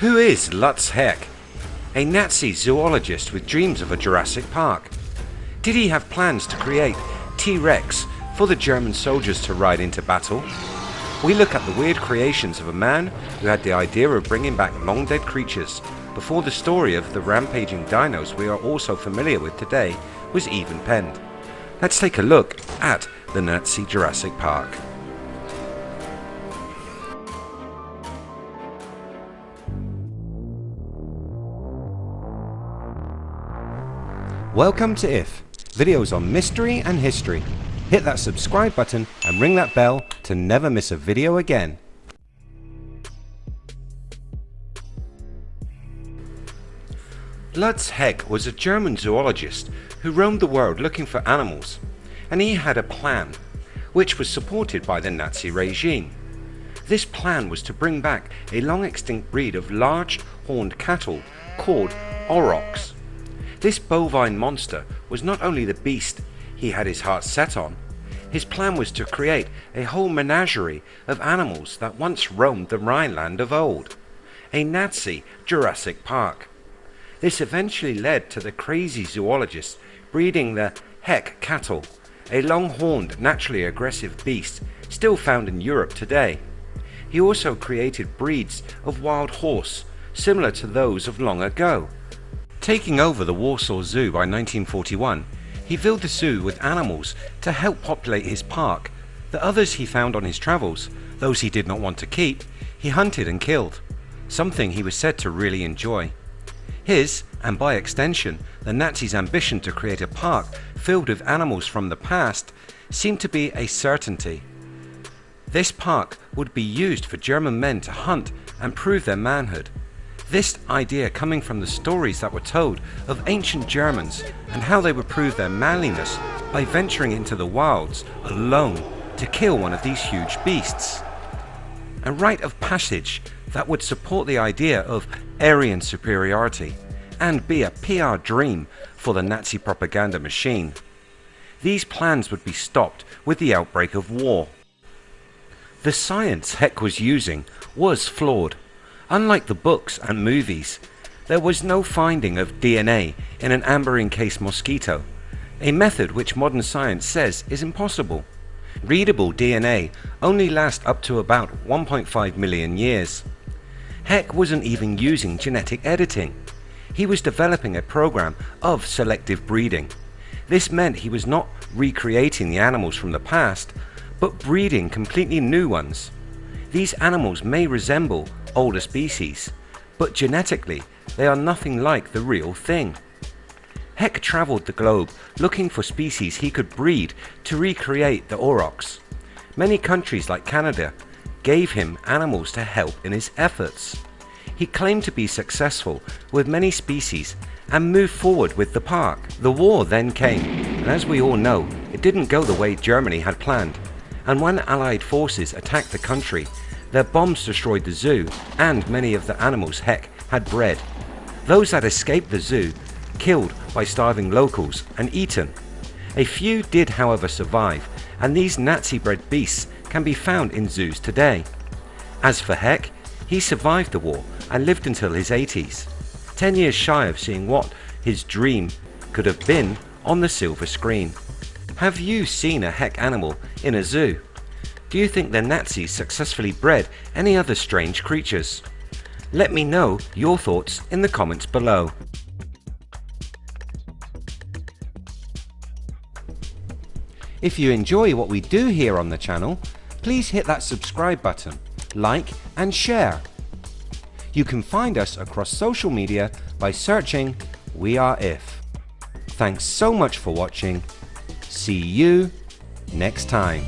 Who is Lutz Heck? A Nazi zoologist with dreams of a Jurassic Park. Did he have plans to create T-Rex for the German soldiers to ride into battle? We look at the weird creations of a man who had the idea of bringing back long dead creatures before the story of the rampaging dinos we are also familiar with today was even penned. Let's take a look at the Nazi Jurassic Park. Welcome to IF, videos on mystery and history. Hit that subscribe button and ring that bell to never miss a video again. Lutz Heck was a German zoologist who roamed the world looking for animals and he had a plan which was supported by the Nazi regime. This plan was to bring back a long extinct breed of large horned cattle called aurochs. This bovine monster was not only the beast he had his heart set on, his plan was to create a whole menagerie of animals that once roamed the Rhineland of old, a Nazi Jurassic Park. This eventually led to the crazy zoologist breeding the Heck cattle, a long-horned naturally aggressive beast still found in Europe today. He also created breeds of wild horse similar to those of long ago. Taking over the Warsaw Zoo by 1941, he filled the zoo with animals to help populate his park. The others he found on his travels, those he did not want to keep, he hunted and killed, something he was said to really enjoy. His, and by extension, the Nazis' ambition to create a park filled with animals from the past seemed to be a certainty. This park would be used for German men to hunt and prove their manhood. This idea coming from the stories that were told of ancient Germans and how they would prove their manliness by venturing into the wilds alone to kill one of these huge beasts. A rite of passage that would support the idea of Aryan superiority and be a PR dream for the Nazi propaganda machine. These plans would be stopped with the outbreak of war. The science Heck was using was flawed. Unlike the books and movies, there was no finding of DNA in an amber encased mosquito, a method which modern science says is impossible. Readable DNA only lasts up to about 1.5 million years. Heck wasn't even using genetic editing. He was developing a program of selective breeding. This meant he was not recreating the animals from the past, but breeding completely new ones. These animals may resemble older species, but genetically they are nothing like the real thing. Heck travelled the globe looking for species he could breed to recreate the aurochs. Many countries like Canada gave him animals to help in his efforts. He claimed to be successful with many species and moved forward with the park. The war then came and as we all know it didn't go the way Germany had planned and when Allied forces attacked the country their bombs destroyed the zoo and many of the animals Heck had bred. Those that escaped the zoo killed by starving locals and eaten. A few did however survive and these Nazi bred beasts can be found in zoos today. As for Heck, he survived the war and lived until his 80s, 10 years shy of seeing what his dream could have been on the silver screen. Have you seen a Heck animal in a zoo? Do you think the Nazis successfully bred any other strange creatures? Let me know your thoughts in the comments below. If you enjoy what we do here on the channel, please hit that subscribe button, like and share. You can find us across social media by searching We Are If. Thanks so much for watching. See you next time.